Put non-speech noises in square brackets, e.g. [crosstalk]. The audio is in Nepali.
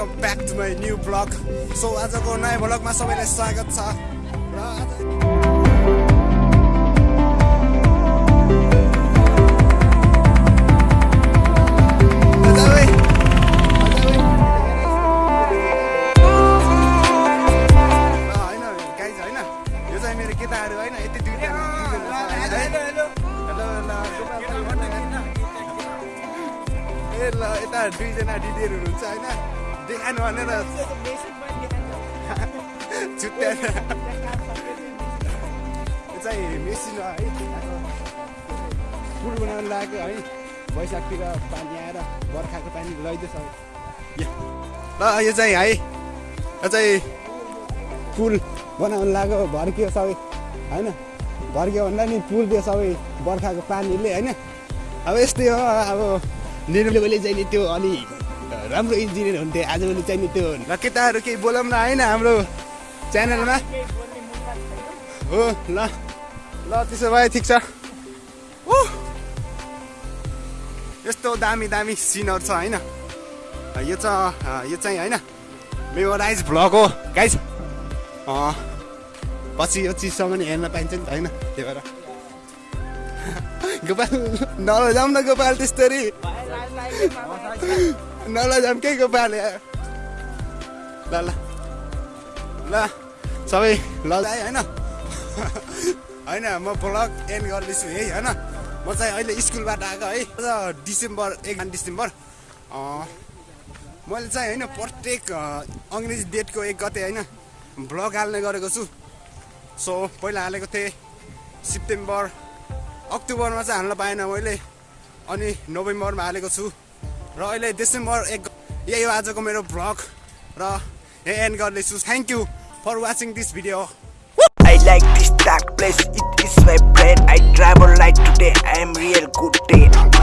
Welcome back to my new blog so आजको नयाँ ब्लगमा सबैलाई स्वागत छ। र होइन गाइज होइन। यो चाहिँ मेरो केटाहरू होइन यति दुईजना ए ल यता दुईजना दिदीहरू हुनुहुन्छ होइन। देखानु भनेर छुट्याएर चाहिँ मेसिन हो पुल बनाउनु लागेको है वैशाखतिर पानी आएर बर्खाको पानी लैदैछ ल यो चाहिँ है यो चाहिँ पुल बनाउनु लाग्यो भर्कियो सबै होइन भर्कियो भन्दा नि पुल दियो सबै बर्खाको पानीले होइन अब यस्तै हो अब निर्मले नि त्यो अलि राम्रो इन्जिनियर हुन्थ्यो आजभोलि चाहिँ नि त्यो ल केटाहरू केही बोलौँ न होइन हाम्रो च्यानलमा। हो ल ल त्यसो भए ठिक छ। ऊ यस्तो दामी दामी सिनहरू छ होइन? यो चाहिँ यो चाहिँ होइन? मेमोराइज भ्लग हो गाइज। पछि यो चिजसम्म हेर्न पाइन्छ नि त होइन? त्यही भएर। [laughs] गोपाल नलजाउँ न गोपाल त्यस्तरी। नलजाउँ के गोपाल ल ल ल सबै ल है होइन होइन म ब्लग एन्ड गर्दैछु है होइन म चाहिँ अहिले स्कुलबाट आएको है डिसेम्बर एक डिसेम्बर मैले चाहिँ होइन प्रत्येक अङ्ग्रेजी डेटको एक गते होइन ब्लग हाल्ने गरेको छु सो पहिला हालेको थिएँ सेप्टेम्बर अक्टोबरमा चाहिँ हाल्न पाएन मैले अनि नोभेम्बरमा हालेको छु र अहिले डिसेम्बर एक यही हो आजको मेरो भ्लग र यही एन्ड गर्दैछु. Thank you for watching this video I like this dark place it is my friend I travel like today I am real good day